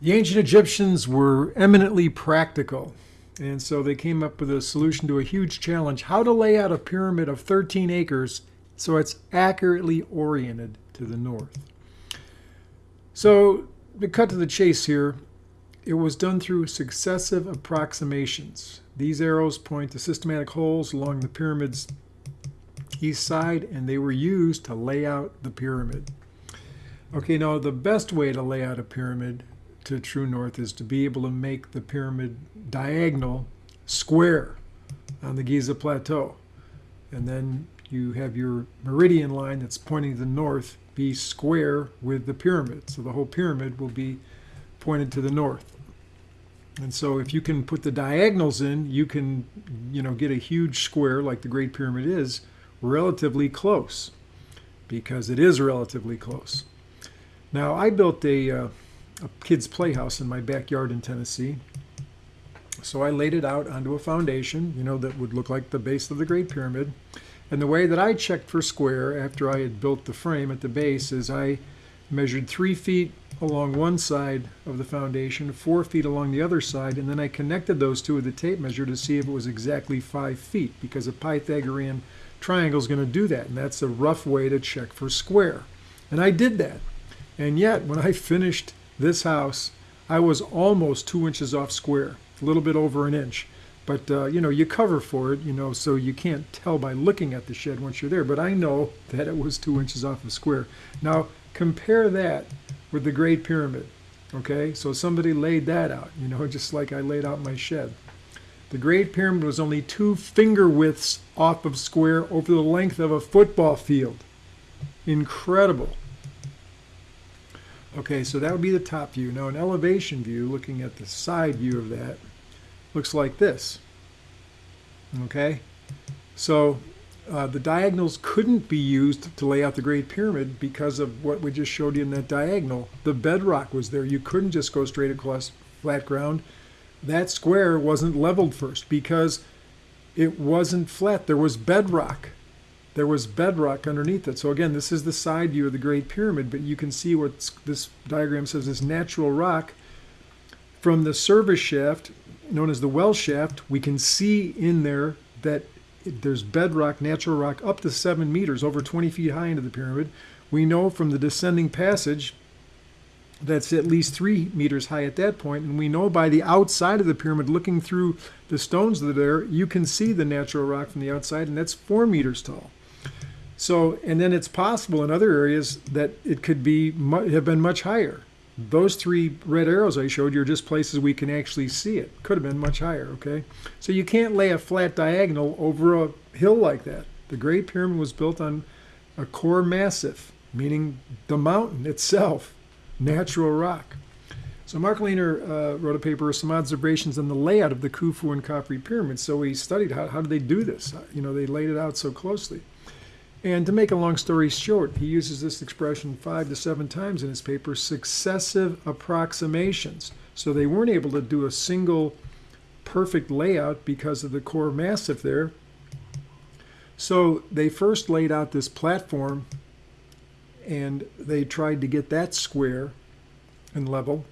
The ancient Egyptians were eminently practical, and so they came up with a solution to a huge challenge how to lay out a pyramid of 13 acres so it's accurately oriented to the north. So, to cut to the chase here, it was done through successive approximations. These arrows point to systematic holes along the pyramid's east side, and they were used to lay out the pyramid. Okay, now the best way to lay out a pyramid to true north is to be able to make the pyramid diagonal square on the Giza Plateau. And then you have your meridian line that's pointing to the north be square with the pyramid. So the whole pyramid will be pointed to the north. And so if you can put the diagonals in, you can, you know, get a huge square like the Great Pyramid is relatively close because it is relatively close. Now I built a uh, a kid's playhouse in my backyard in Tennessee. So I laid it out onto a foundation, you know, that would look like the base of the Great Pyramid. And the way that I checked for square after I had built the frame at the base is I measured three feet along one side of the foundation, four feet along the other side, and then I connected those two with a tape measure to see if it was exactly five feet because a Pythagorean triangle is going to do that, and that's a rough way to check for square. And I did that. And yet, when I finished this house, I was almost two inches off square, a little bit over an inch. But, uh, you know, you cover for it, you know, so you can't tell by looking at the shed once you're there. But I know that it was two inches off of square. Now, compare that with the Great Pyramid, okay? So somebody laid that out, you know, just like I laid out my shed. The Great Pyramid was only two finger widths off of square over the length of a football field. Incredible. Okay, so that would be the top view. Now an elevation view, looking at the side view of that, looks like this. Okay, so uh, the diagonals couldn't be used to lay out the Great Pyramid because of what we just showed you in that diagonal. The bedrock was there. You couldn't just go straight across flat ground. That square wasn't leveled first because it wasn't flat. There was bedrock there was bedrock underneath it. So again, this is the side view of the Great Pyramid, but you can see what this diagram says is natural rock. From the service shaft, known as the well shaft, we can see in there that there's bedrock, natural rock, up to seven meters, over 20 feet high into the pyramid. We know from the descending passage that's at least three meters high at that point, and we know by the outside of the pyramid, looking through the stones that are there, you can see the natural rock from the outside, and that's four meters tall. So, and then it's possible in other areas that it could be have been much higher. Those three red arrows I showed you are just places we can actually see it. Could have been much higher, okay? So you can't lay a flat diagonal over a hill like that. The Great Pyramid was built on a core massif, meaning the mountain itself, natural rock. So Mark Lehner uh, wrote a paper some observations on the layout of the Khufu and Khafre pyramids. So he studied how, how did they do this? You know, they laid it out so closely. And to make a long story short, he uses this expression five to seven times in his paper successive approximations. So they weren't able to do a single perfect layout because of the core massif there. So they first laid out this platform and they tried to get that square and level.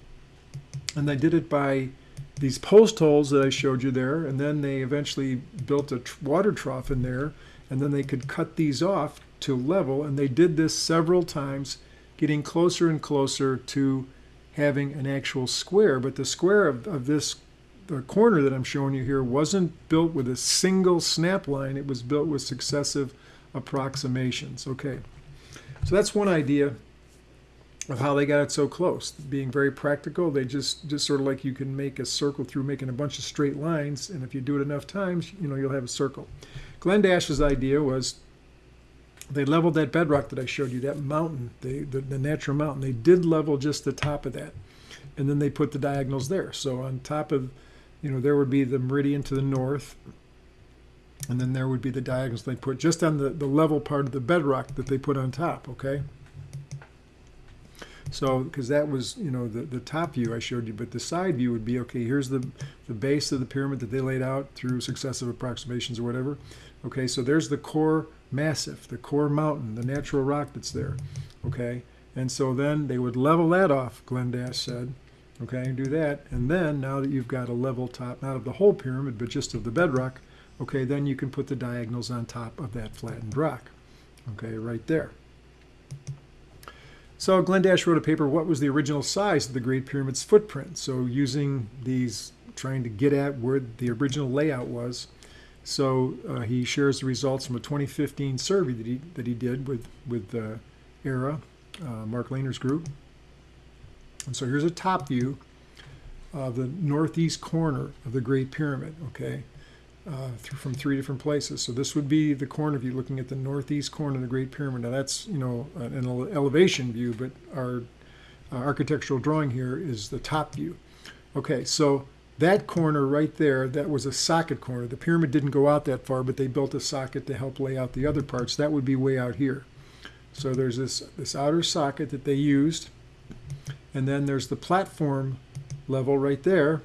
And they did it by these post holes that I showed you there. And then they eventually built a water trough in there and then they could cut these off to level and they did this several times getting closer and closer to having an actual square. But the square of, of this the corner that I'm showing you here wasn't built with a single snap line. It was built with successive approximations. Okay. So that's one idea of how they got it so close. Being very practical they just just sort of like you can make a circle through making a bunch of straight lines and if you do it enough times you know you'll have a circle Glenn Dash's idea was they leveled that bedrock that I showed you, that mountain, the, the, the, natural mountain. They did level just the top of that. And then they put the diagonals there. So on top of, you know, there would be the meridian to the north. And then there would be the diagonals they put just on the, the level part of the bedrock that they put on top, okay? So, because that was, you know, the, the top view I showed you, but the side view would be, okay, here's the, the base of the pyramid that they laid out through successive approximations or whatever. Okay, so there's the core massif, the core mountain, the natural rock that's there. Okay, and so then they would level that off, Glenn Dash said, Okay, and do that. And then now that you've got a level top, not of the whole pyramid, but just of the bedrock, okay, then you can put the diagonals on top of that flattened rock. Okay, right there. So Glenn Dash wrote a paper, what was the original size of the Great Pyramid's footprint? So using these, trying to get at where the original layout was. So uh, he shares the results from a 2015 survey that he, that he did with, with uh, AERA, uh, Mark Lehner's group. And so here's a top view of the northeast corner of the Great Pyramid, okay, uh, from three different places. So this would be the corner view looking at the northeast corner of the Great Pyramid. Now that's, you know, an elevation view, but our uh, architectural drawing here is the top view. Okay, so that corner right there, that was a socket corner. The pyramid didn't go out that far, but they built a socket to help lay out the other parts. That would be way out here. So there's this, this outer socket that they used and then there's the platform level right there.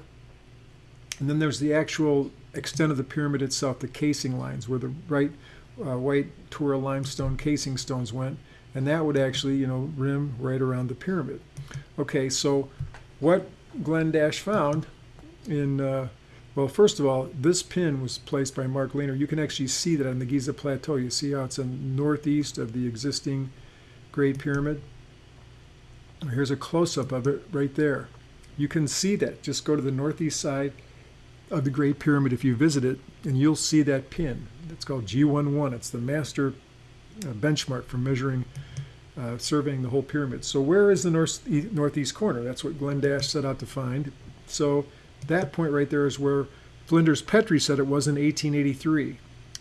And then there's the actual extent of the pyramid itself, the casing lines, where the right uh, white Tura limestone casing stones went. And that would actually, you know, rim right around the pyramid. Okay, so what Glenn Dash found in, uh, well, first of all, this pin was placed by Mark Lehner. You can actually see that on the Giza Plateau. You see how it's in northeast of the existing Great Pyramid. Here's a close-up of it right there. You can see that. Just go to the northeast side of the Great Pyramid if you visit it, and you'll see that pin. It's called G11. It's the master uh, benchmark for measuring, uh, surveying the whole pyramid. So where is the north, northeast corner? That's what Glenn Dash set out to find. So that point right there is where Flinders Petrie said it was in 1883.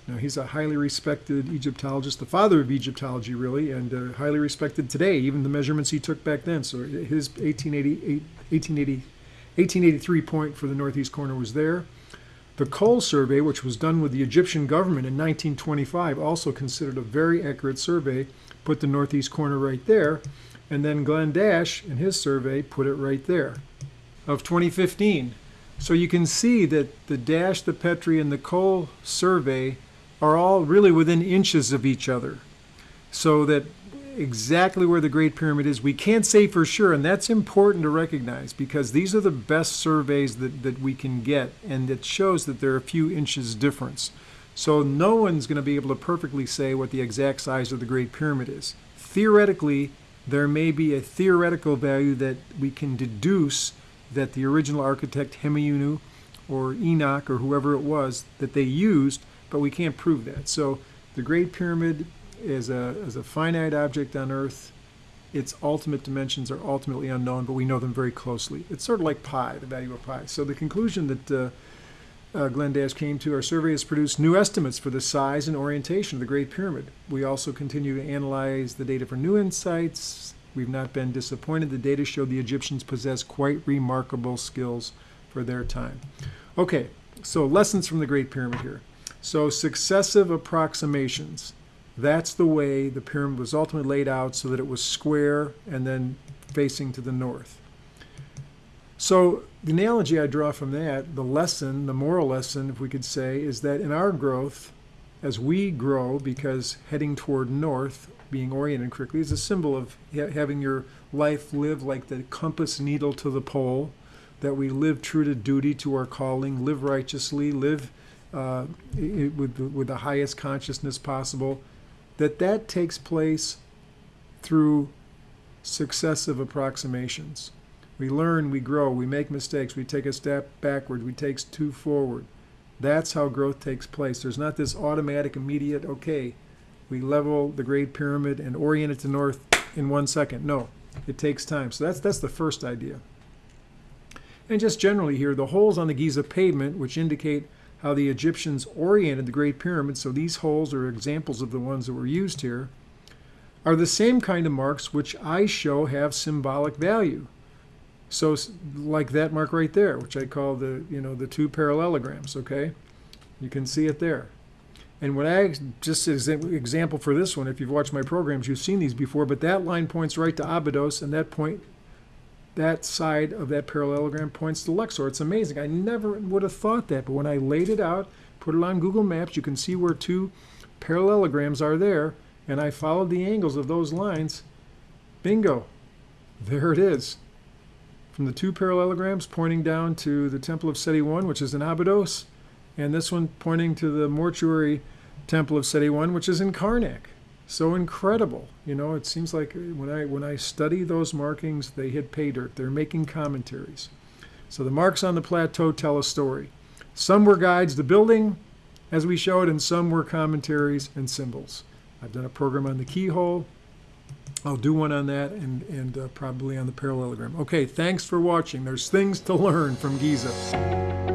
Now, he's a highly respected Egyptologist, the father of Egyptology, really, and uh, highly respected today, even the measurements he took back then. So his 1880, 1880, 1883 point for the northeast corner was there. The Cole survey, which was done with the Egyptian government in 1925, also considered a very accurate survey, put the northeast corner right there. And then Glenn Dash, in his survey, put it right there of 2015. So you can see that the Dash, the Petrie, and the Cole survey are all really within inches of each other. So that exactly where the Great Pyramid is, we can't say for sure, and that's important to recognize because these are the best surveys that, that we can get, and it shows that there are a few inches difference. So no one's going to be able to perfectly say what the exact size of the Great Pyramid is. Theoretically, there may be a theoretical value that we can deduce that the original architect Hemiunu or Enoch or whoever it was that they used but we can't prove that. So the Great Pyramid is a, is a finite object on Earth. Its ultimate dimensions are ultimately unknown, but we know them very closely. It's sort of like pi, the value of pi. So the conclusion that uh, uh, Glenn Dash came to, our survey has produced new estimates for the size and orientation of the Great Pyramid. We also continue to analyze the data for new insights. We've not been disappointed. The data show the Egyptians possess quite remarkable skills for their time. Okay, so lessons from the Great Pyramid here. So successive approximations, that's the way the pyramid was ultimately laid out so that it was square and then facing to the north. So the analogy I draw from that, the lesson, the moral lesson, if we could say, is that in our growth, as we grow, because heading toward north, being oriented correctly, is a symbol of having your life live like the compass needle to the pole, that we live true to duty, to our calling, live righteously, live uh, with, with the highest consciousness possible, that that takes place through successive approximations. We learn, we grow, we make mistakes, we take a step backward, we take two forward. That's how growth takes place. There's not this automatic, immediate, okay, we level the Great Pyramid and orient it to north in one second. No, it takes time. So that's, that's the first idea. And just generally here, the holes on the Giza pavement, which indicate how the Egyptians oriented the Great Pyramid, so these holes are examples of the ones that were used here, are the same kind of marks which I show have symbolic value. So like that mark right there, which I call the, you know, the two parallelograms, okay? You can see it there. And when I, just as an example for this one, if you've watched my programs, you've seen these before, but that line points right to Abydos, and that point that side of that parallelogram points to Luxor. It's amazing. I never would have thought that, but when I laid it out, put it on Google Maps, you can see where two parallelograms are there, and I followed the angles of those lines. Bingo. There it is. from the two parallelograms pointing down to the Temple of Seti I, which is in Abydos, and this one pointing to the mortuary Temple of Seti I, which is in Karnak. So incredible. You know, it seems like when I when I study those markings, they hit pay dirt. They're making commentaries. So the marks on the plateau tell a story. Some were guides to building, as we showed, and some were commentaries and symbols. I've done a program on the keyhole. I'll do one on that and, and uh, probably on the parallelogram. Okay, thanks for watching. There's things to learn from Giza.